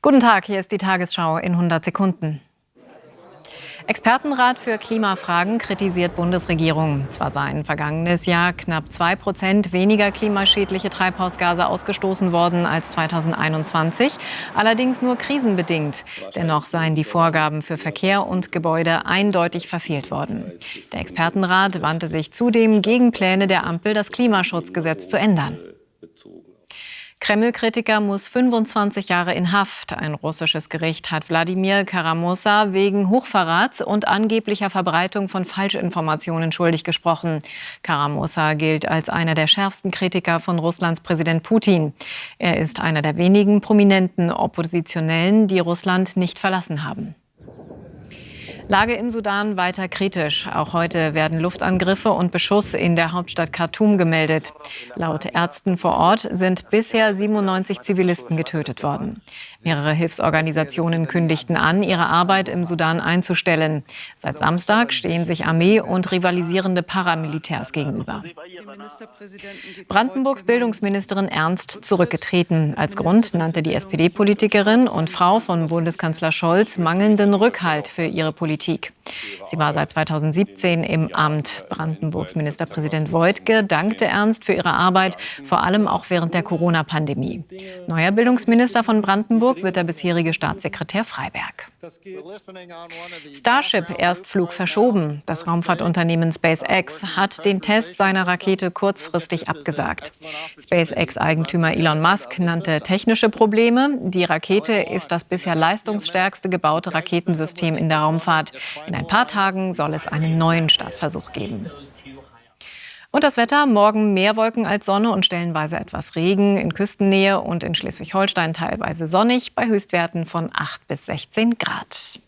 Guten Tag, hier ist die Tagesschau in 100 Sekunden. Expertenrat für Klimafragen kritisiert Bundesregierung. Zwar seien vergangenes Jahr knapp zwei Prozent weniger klimaschädliche Treibhausgase ausgestoßen worden als 2021, allerdings nur krisenbedingt. Dennoch seien die Vorgaben für Verkehr und Gebäude eindeutig verfehlt worden. Der Expertenrat wandte sich zudem gegen Pläne der Ampel, das Klimaschutzgesetz zu ändern. Kreml-Kritiker muss 25 Jahre in Haft. Ein russisches Gericht hat Wladimir Karamosa wegen Hochverrats und angeblicher Verbreitung von Falschinformationen schuldig gesprochen. Karamosa gilt als einer der schärfsten Kritiker von Russlands Präsident Putin. Er ist einer der wenigen prominenten Oppositionellen, die Russland nicht verlassen haben. Lage im Sudan weiter kritisch. Auch heute werden Luftangriffe und Beschuss in der Hauptstadt Khartoum gemeldet. Laut Ärzten vor Ort sind bisher 97 Zivilisten getötet worden. Mehrere Hilfsorganisationen kündigten an, ihre Arbeit im Sudan einzustellen. Seit Samstag stehen sich Armee und rivalisierende Paramilitärs gegenüber. Brandenburgs Bildungsministerin Ernst zurückgetreten. Als Grund nannte die SPD-Politikerin und Frau von Bundeskanzler Scholz mangelnden Rückhalt für ihre Politik. Politik. Sie war seit 2017 im Amt. Brandenburgs Ministerpräsident Voigtke dankte Ernst für ihre Arbeit, vor allem auch während der Corona-Pandemie. Neuer Bildungsminister von Brandenburg wird der bisherige Staatssekretär Freiberg. Starship-Erstflug verschoben. Das Raumfahrtunternehmen SpaceX hat den Test seiner Rakete kurzfristig abgesagt. SpaceX-Eigentümer Elon Musk nannte technische Probleme. Die Rakete ist das bisher leistungsstärkste gebaute Raketensystem in der Raumfahrt. In ein paar Tagen soll es einen neuen Startversuch geben. Und das Wetter, morgen mehr Wolken als Sonne und stellenweise etwas Regen, in Küstennähe und in Schleswig-Holstein teilweise sonnig, bei Höchstwerten von 8 bis 16 Grad.